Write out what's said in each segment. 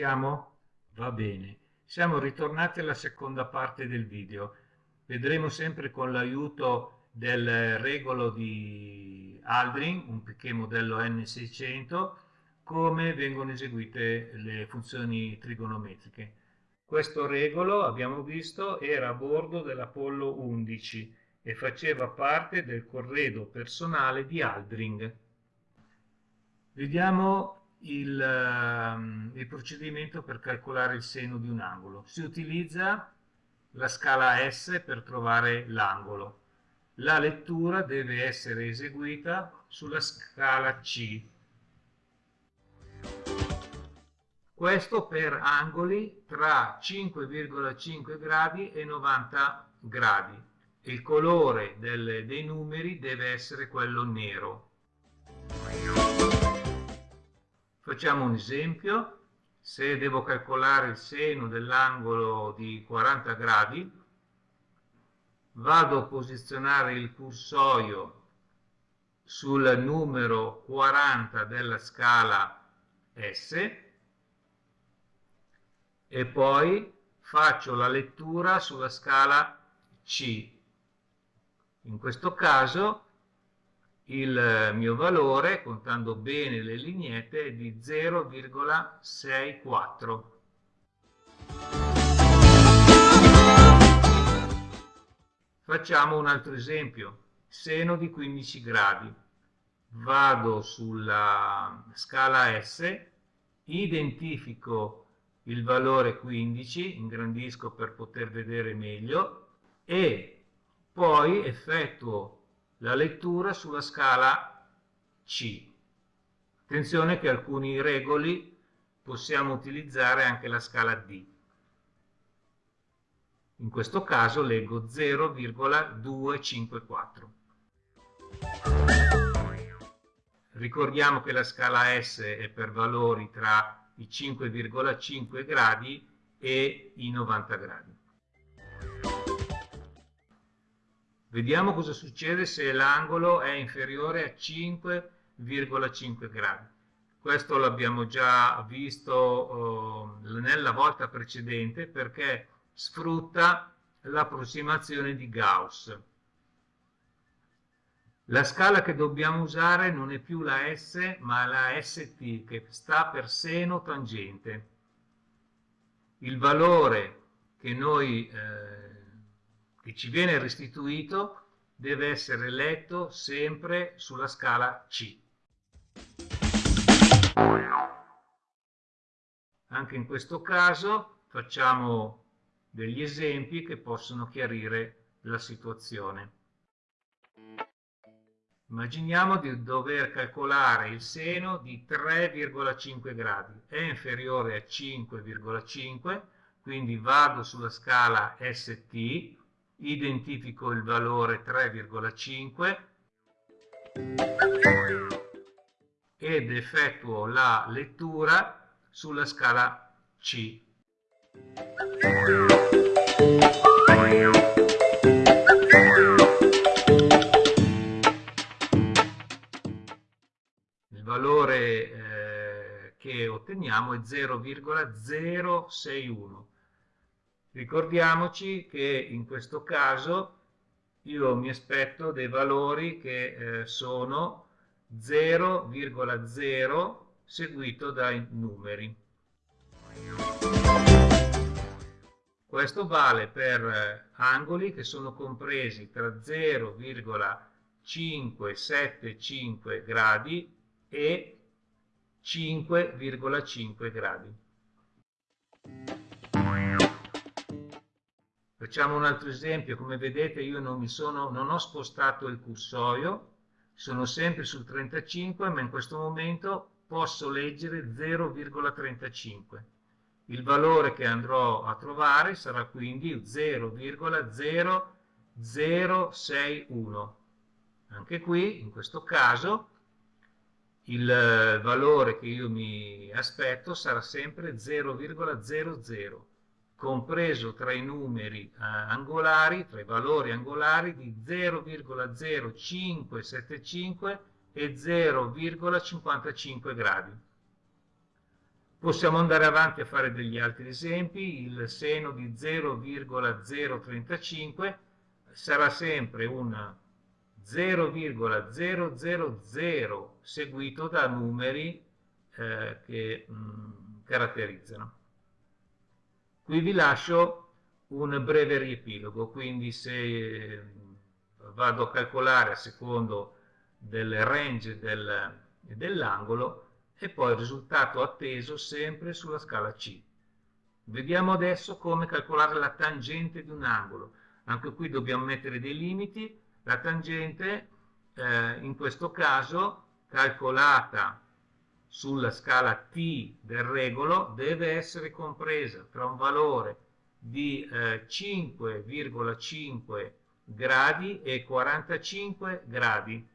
Siamo? Va bene. Siamo ritornati alla seconda parte del video. Vedremo sempre con l'aiuto del regolo di Aldrin, un Piquet modello N600, come vengono eseguite le funzioni trigonometriche. Questo regolo, abbiamo visto, era a bordo dell'Apollo 11 e faceva parte del corredo personale di Aldrin. Vediamo il, ehm, il, procedimento per calcolare il seno di un angolo. Si utilizza la scala S per trovare l'angolo. La lettura deve essere eseguita sulla scala C. Questo per angoli tra 5,5 gradi e 90 gradi. Il colore del, dei numeri deve essere quello nero. Facciamo un esempio. Se devo calcolare il seno dell'angolo di 40 gradi, vado a posizionare il cursorio sul numero 40 della scala S e poi faccio la lettura sulla scala C. In questo caso il mio valore, contando bene le lineette, è di 0,64. Facciamo un altro esempio, seno di 15 gradi. Vado sulla scala S, identifico il valore 15, ingrandisco per poter vedere meglio, e poi effettuo la lettura sulla scala C. Attenzione che alcuni regoli possiamo utilizzare anche la scala D. In questo caso leggo 0,254. Ricordiamo che la scala S è per valori tra i 5,5 gradi e i 90 gradi. Vediamo cosa succede se l'angolo è inferiore a 5,5 gradi. Questo l'abbiamo già visto oh, nella volta precedente perché sfrutta l'approssimazione di Gauss. La scala che dobbiamo usare non è più la S ma la ST che sta per seno tangente. Il valore che noi eh, che ci viene restituito deve essere letto sempre sulla scala C. Anche in questo caso facciamo degli esempi che possono chiarire la situazione. Immaginiamo di dover calcolare il seno di 3,5 gradi, è inferiore a 5,5, quindi vado sulla scala ST, identifico il valore 3,5 ed effettuo la lettura sulla scala C. Il valore eh, che otteniamo è 0,061 Ricordiamoci che in questo caso io mi aspetto dei valori che eh, sono 0,0 seguito dai numeri. Questo vale per eh, angoli che sono compresi tra 0,575 gradi e 5,5 gradi. Facciamo un altro esempio, come vedete io non, sono, non ho spostato il cursorio, sono sempre sul 35, ma in questo momento posso leggere 0,35. Il valore che andrò a trovare sarà quindi 0,0061. Anche qui, in questo caso, il valore che io mi aspetto sarà sempre 0,00 compreso tra i numeri eh, angolari, tra i valori angolari di 0,0575 e 0,55 gradi. Possiamo andare avanti a fare degli altri esempi, il seno di 0,035 sarà sempre un 0,000 seguito da numeri eh, che mh, mm, caratterizzano. Qui vi lascio un breve riepilogo, quindi se eh, vado a calcolare a secondo del range del, dell'angolo e poi il risultato atteso sempre sulla scala C. Vediamo adesso come calcolare la tangente di un angolo. Anche qui dobbiamo mettere dei limiti. La tangente, eh, in questo caso, calcolata sulla scala T del regolo, deve essere compresa tra un valore di eh, 5,5 gradi e 45 gradi.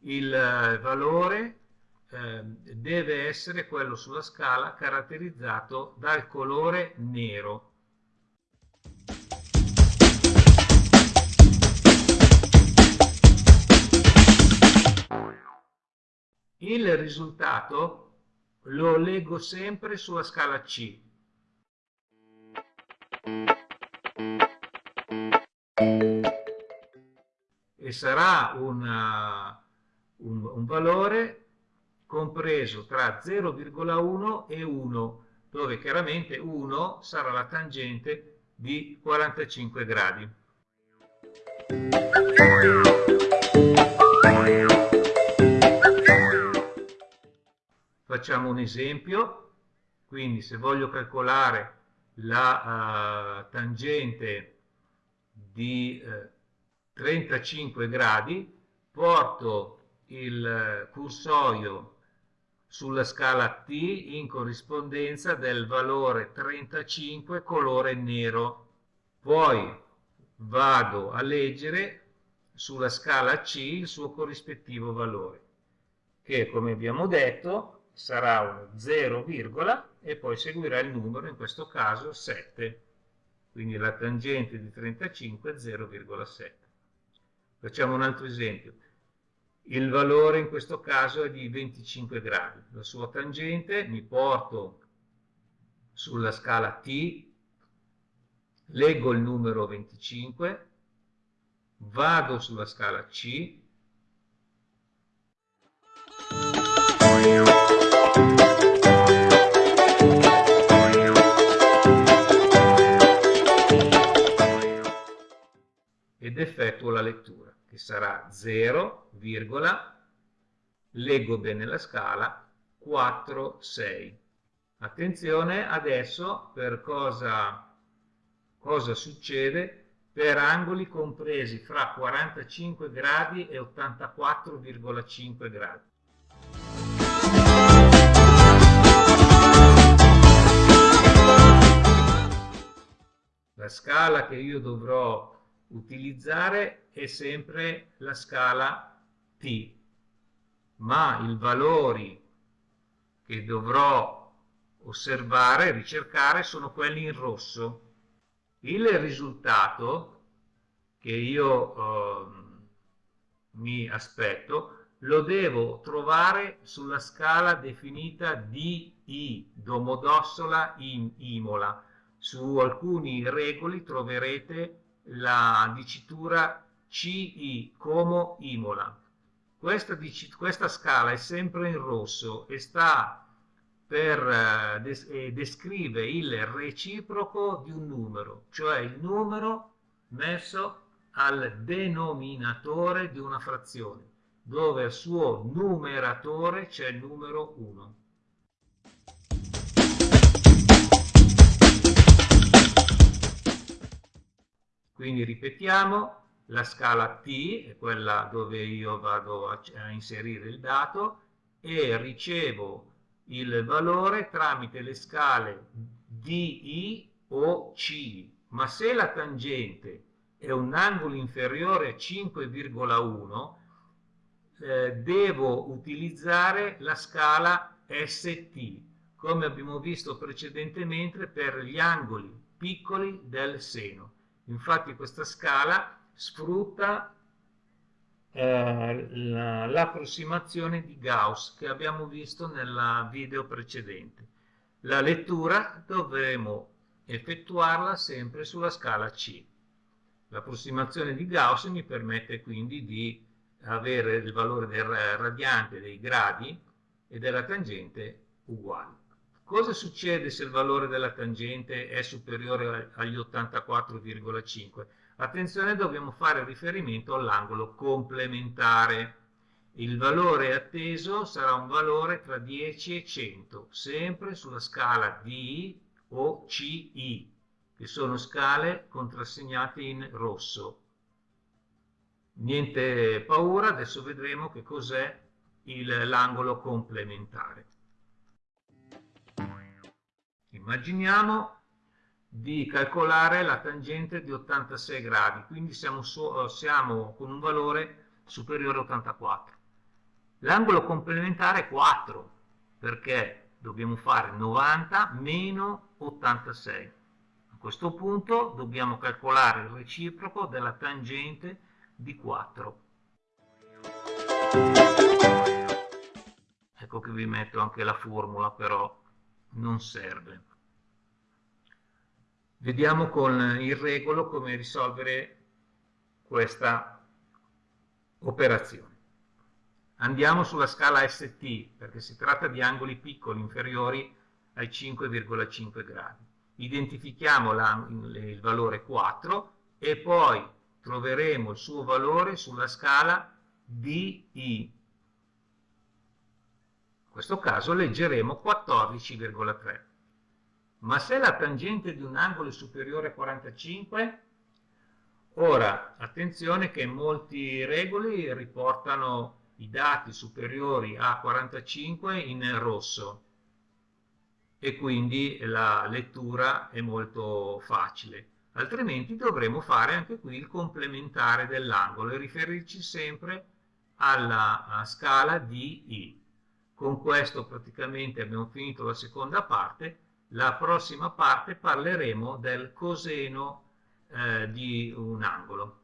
Il eh, valore eh, deve essere quello sulla scala caratterizzato dal colore nero. Il risultato lo leggo sempre sulla scala C. E sarà una, un, un valore compreso tra 0,1 e 1, dove chiaramente 1 sarà la tangente di 45 gradi. Facciamo un esempio, quindi se voglio calcolare la uh, tangente di uh, 35 gradi, porto il cursorio sulla scala T in corrispondenza del valore 35 colore nero. Poi vado a leggere sulla scala C il suo corrispettivo valore, che come abbiamo detto sarà uno 0, e poi seguirà il numero, in questo caso 7. Quindi la tangente di 35 è 0,7. Facciamo un altro esempio. Il valore in questo caso è di 25 gradi. La sua tangente mi porto sulla scala T, leggo il numero 25, vado sulla scala C, ed effettuo la lettura, che sarà 0, leggo bene la scala, 4, 6. Attenzione adesso per cosa, cosa succede per angoli compresi fra 45 gradi e 84,5 gradi. La scala che io dovrò utilizzare è sempre la scala T, ma i valori che dovrò osservare, ricercare, sono quelli in rosso. Il risultato che io eh, mi aspetto lo devo trovare sulla scala definita DI, Domodossola in Imola. Su alcuni regoli troverete la dicitura CI, Como Imola. Questa, questa, scala è sempre in rosso e sta per eh, des descrive il reciproco di un numero, cioè il numero messo al denominatore di una frazione, dove al suo numeratore c'è il numero 1. Quindi ripetiamo, la scala T è quella dove io vado a, a inserire il dato e ricevo il valore tramite le scale DI o C. Ma se la tangente è un angolo inferiore a 5,1, eh, devo utilizzare la scala ST, come abbiamo visto precedentemente per gli angoli piccoli del seno. Infatti questa scala sfrutta eh, l'approssimazione di Gauss che abbiamo visto nel video precedente. La lettura dovremo effettuarla sempre sulla scala C. L'approssimazione di Gauss mi permette quindi di avere il valore del radiante dei gradi e della tangente uguali. Cosa succede se il valore della tangente è superiore agli 84,5? Attenzione, dobbiamo fare riferimento all'angolo complementare. Il valore atteso sarà un valore tra 10 e 100, sempre sulla scala D o CI, che sono scale contrassegnate in rosso. Niente paura, adesso vedremo che cos'è l'angolo complementare. Immaginiamo di calcolare la tangente di 86 gradi, quindi siamo, so, siamo con un valore superiore a 84. L'angolo complementare è 4, perché dobbiamo fare 90 meno 86. A questo punto dobbiamo calcolare il reciproco della tangente di 4. Ecco che vi metto anche la formula, però non serve. Vediamo con il regolo come risolvere questa operazione. Andiamo sulla scala ST perché si tratta di angoli piccoli inferiori ai 5,5 gradi. Identifichiamo la, il valore 4 e poi troveremo il suo valore sulla scala DI. Questo caso leggeremo 14,3. Ma se la tangente di un angolo è superiore a 45, ora attenzione che molti regoli riportano i dati superiori a 45 in rosso e quindi la lettura è molto facile altrimenti dovremo fare anche qui il complementare dell'angolo e riferirci sempre alla scala di I. Con questo praticamente abbiamo finito la seconda parte, la prossima parte parleremo del coseno eh, di un angolo.